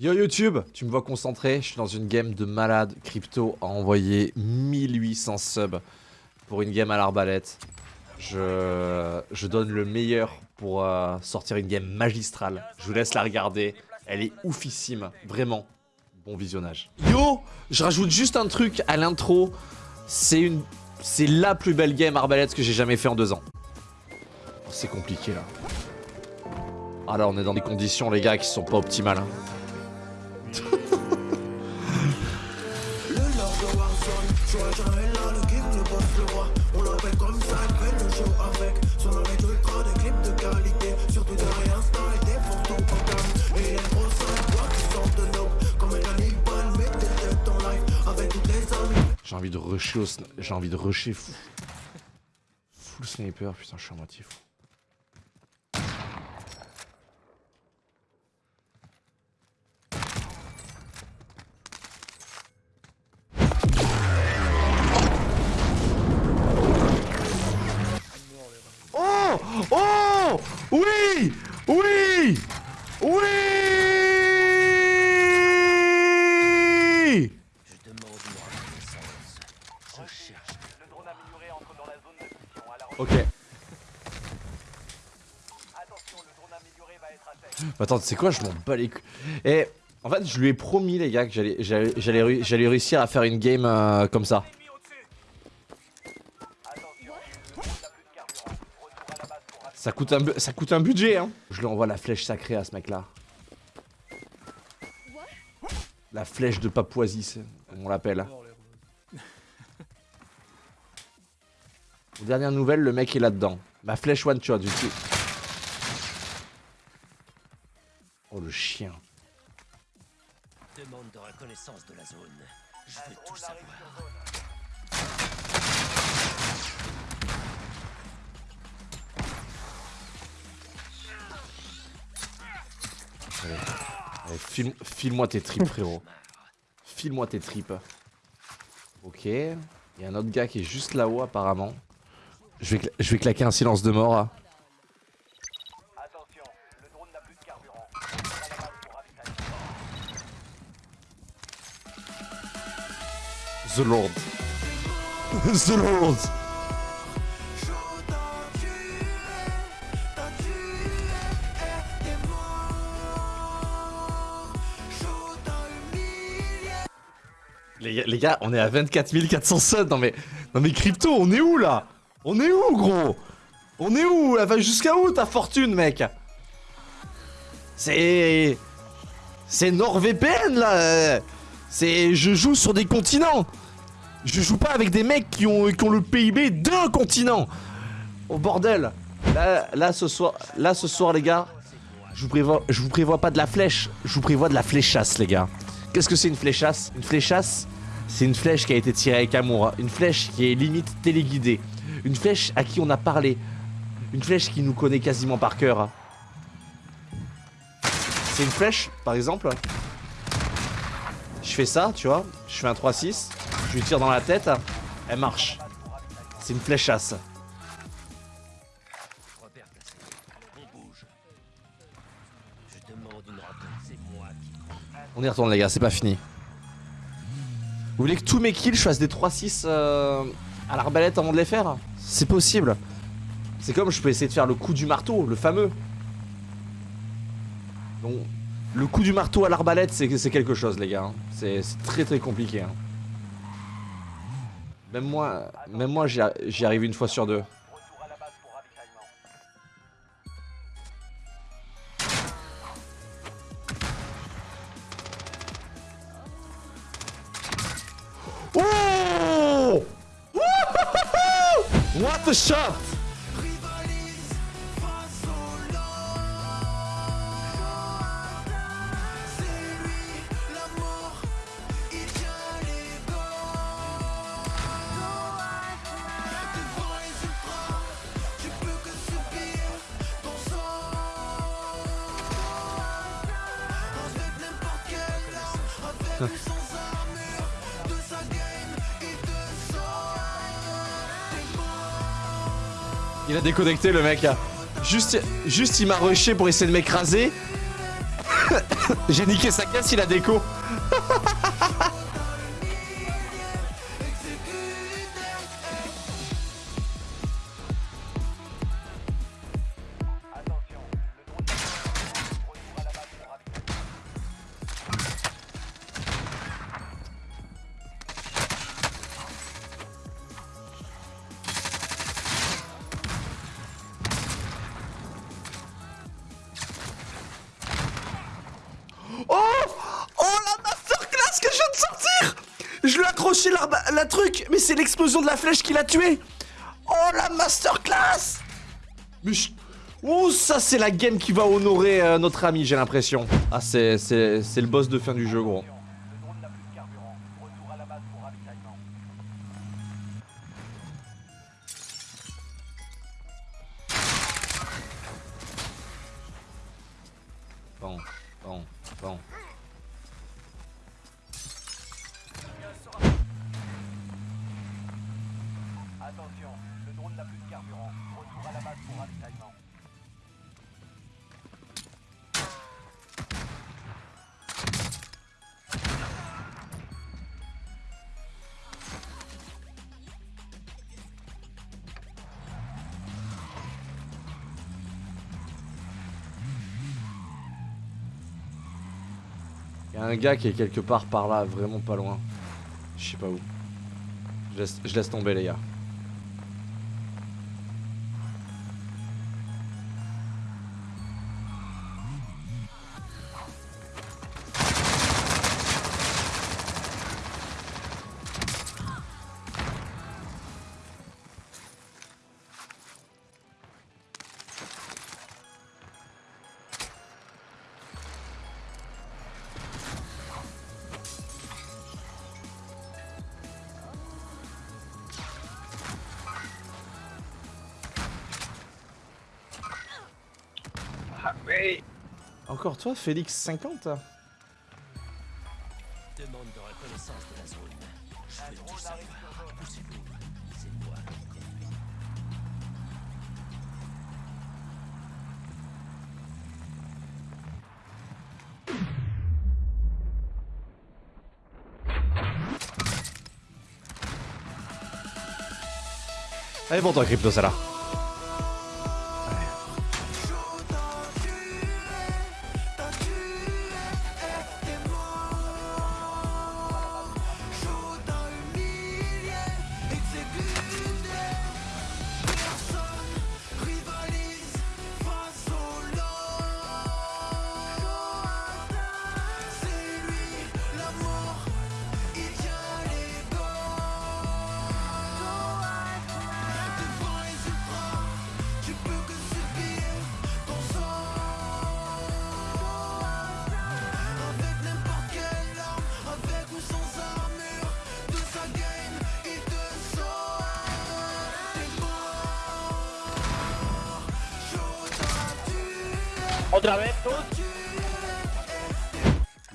Yo YouTube, tu me vois concentré, je suis dans une game de malade crypto à envoyer 1800 subs pour une game à l'arbalète. Je, je donne le meilleur pour euh, sortir une game magistrale. Je vous laisse la regarder, elle est oufissime, vraiment. Bon visionnage. Yo, je rajoute juste un truc à l'intro, c'est une, c'est la plus belle game arbalète que j'ai jamais fait en deux ans. Oh, c'est compliqué là. Ah là on est dans des conditions les gars qui sont pas optimales. hein. J'ai envie de rusher au J'ai envie de rusher fou. Full sniper, putain je suis à moitié fou. Oh Oh Oui Oui Oui Ok. C'est quoi Je m'en bats les couilles. Et en fait, je lui ai promis, les gars, que j'allais j'allais- j'allais réu- j'allais réussir à faire une game euh, comme ça. Ça coûte, un, ça coûte un budget, hein. Je lui envoie la flèche sacrée à ce mec-là. La flèche de Papouasie, comme on l'appelle. Aux dernières nouvelles, le mec est là-dedans. Ma flèche one shot, j'utilise. Oh le chien. Demande de reconnaissance de la zone. Je veux tout savoir. Allez, file- File-moi tes tripes, frérot. File-moi tes tripes. Ok. Il y a un autre gars qui est juste là-haut, apparemment. Je vais, je vais claquer un silence de mort. The Lord. The Lord. Les les gars, on est à 24 400 subs. Non mais, non mais crypto, on est où là? On est où, gros? On est où? Elle va jusqu'à où ta fortune, mec? C'est, c'est NordVPN là. C'est, je joue sur des continents. Je joue pas avec des mecs qui ont, qui ont le PIB d'un continent. Oh bordel. Là, là ce soir, là ce soir les gars, je vous prévois, je vous prévois pas de la flèche, je vous prévois de la fléchasse les gars. Qu'est-ce que c'est une fléchasse? Une fléchasse, c'est une flèche qui a été tirée avec amour, hein. une flèche qui est limite téléguidée, une flèche à qui on a parlé, une flèche qui nous connaît quasiment par cœur. hein. C'est une flèche, par exemple. Je fais ça, tu vois, je fais un 3-6, je lui tire dans la tête, elle marche. C'est une fléchasse. Moi qui. On y retourne les gars, c'est pas fini. Vous voulez que tous mes kills je fasse des 3-6 euh, à l'arbalète avant de les faire? C'est possible. C'est comme je peux essayer de faire le coup du marteau, le fameux. Donc, le coup du marteau à l'arbalète, c'est quelque chose les gars. hein. C'est très très compliqué. hein. Même moi, même moi j'y arrive une fois sur deux. Il a déconnecté le mec. Juste, il m'a rushé pour essayer de m'écraser. J'ai niqué sa caisse, il a déco. C'est l'explosion de la flèche qui l'a tué Oh la masterclass Mais Oh ça c'est la game qui va honorer euh, notre ami j'ai l'impression. Ah c'est le boss de fin du jeu gros. Il y a un gars qui est quelque part par là, vraiment pas loin. Je sais pas où. Je laisse, je laisse tomber les gars. Encore toi, Félix 50 Demande de reconnaissance de la zone. Je veux tout savoir. Poussez-vous. C'est moi qui conduis. Allez pour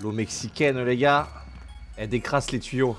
L'eau mexicaine, les gars, elle décrasse les tuyaux.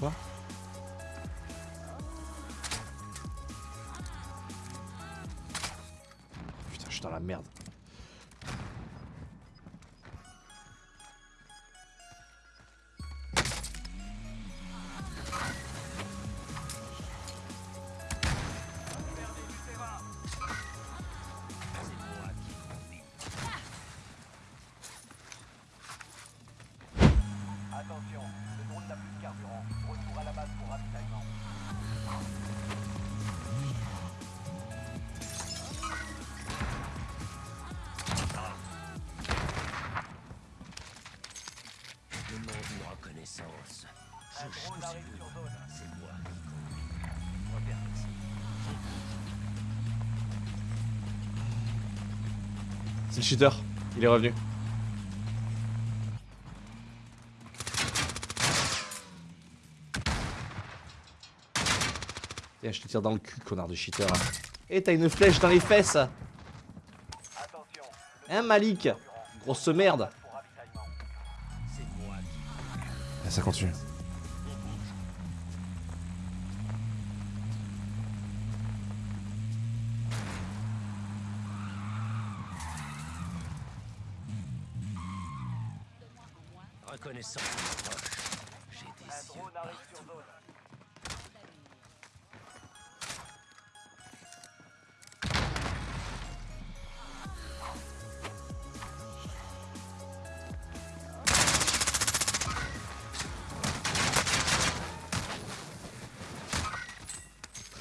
Quoi Putain, je suis dans la merde. C'est le cheater. Il est revenu. Tiens, je te tire dans le cul, connard de cheater. Et t'as une flèche dans les fesses Hein, Malik? Grosse merde Ah, Ça continue.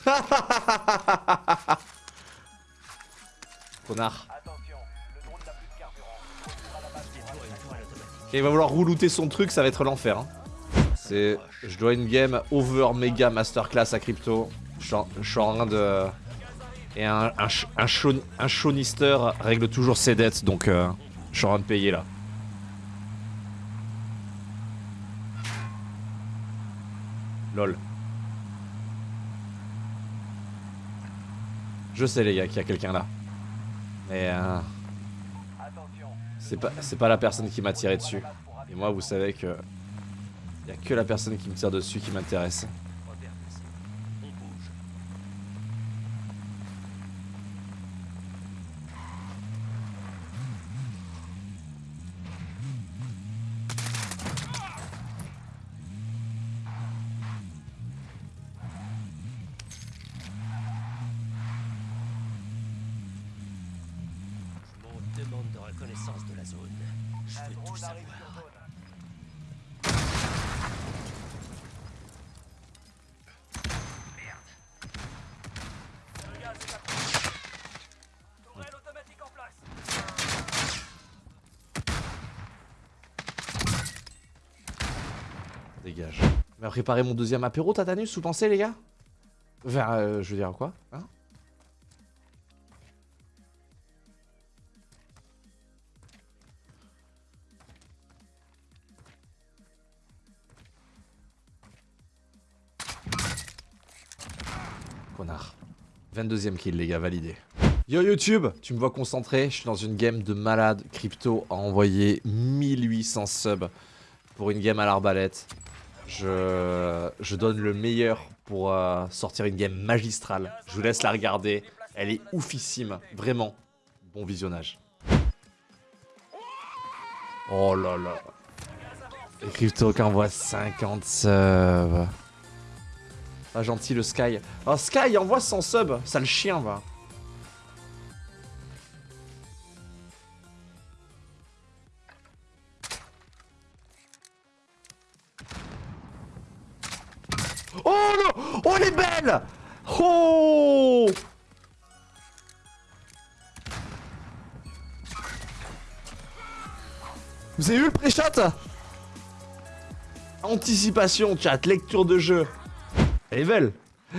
Et il va vouloir roulouter son truc, ça va être l'enfer. Hein. C'est. Je dois une game over méga masterclass à crypto. Je suis en, train de. Et un, un, règle toujours ses dettes, donc euh, je suis en train de payer là. Lol. Je sais les gars qu'il y a quelqu'un là. Mais euh, c'est pas, la personne qui m'a tiré dessus. Et moi, vous savez que. Y a que la personne qui me tire dessus qui m'intéresse. De reconnaissance de la zone. Je veux tout savoir. Dégage. Mais préparer mon deuxième apéro, Tatanus, vous pensez, les gars? Vers. euh, je veux dire quoi Hein? Connard. 22ème kill, les gars, validé. Yo YouTube, tu me vois concentré, je suis dans une game de malade crypto à envoyer 1800 subs pour une game à l'arbalète. Je, je donne le meilleur pour euh, sortir une game magistrale. Je vous laisse la regarder, elle est oufissime, vraiment. Bon visionnage. Oh là là. Crypto qui envoie 50 subs. Pas gentil le Sky. Oh Sky envoie 100 subs, ça le chien va. Oh non Oh elle est belle Oh Vous avez vu le pré-shot? Anticipation, chat, lecture de jeu. Belle.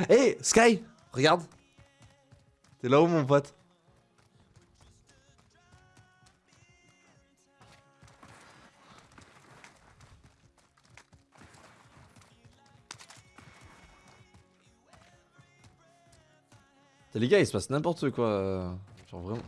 Hé, Sky, regarde. T'es là-haut, mon pote. Les gars, il se passe n'importe quoi. Genre vraiment.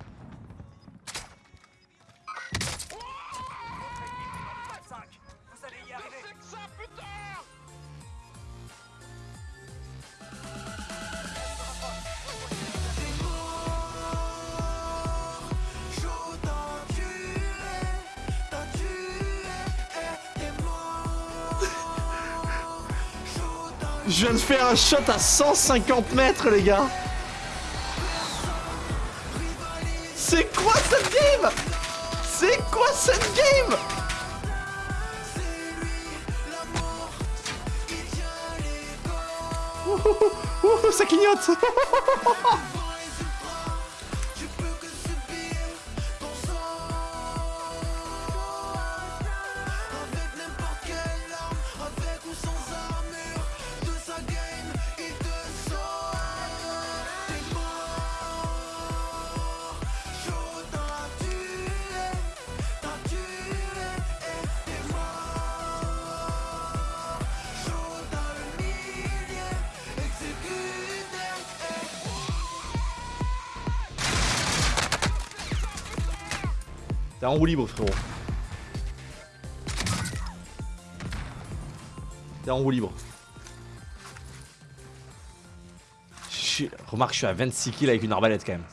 Je viens de faire un shot à 150 mètres, les gars. C'est quoi cette game? C'est quoi cette game? Ouh, ça clignote T'es en roue libre, frérot. T'es en roue libre. Remarque, je suis à 26 kills avec une arbalète quand même.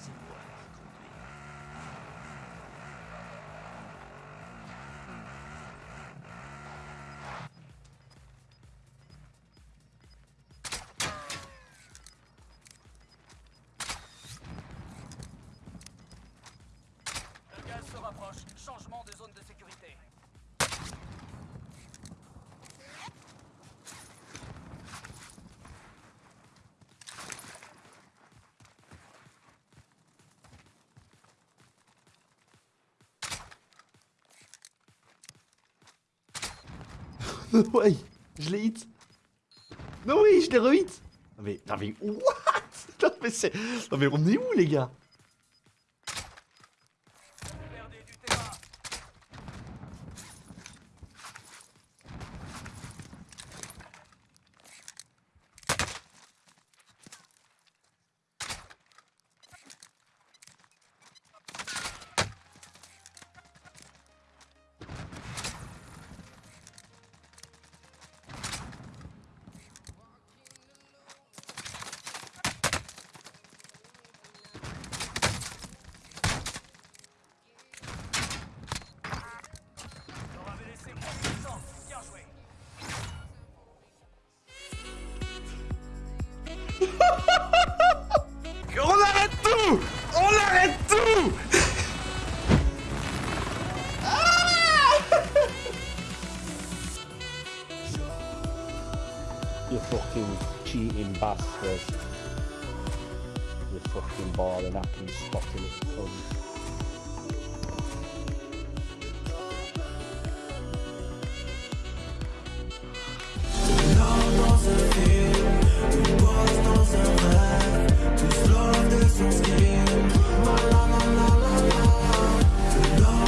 ouais, je l'ai hit. Non oui, je l'ai re-hit. Non mais, non mais, what? Non mais c'est... Non mais on est où les gars? the fucking ball and I can spot him at the front.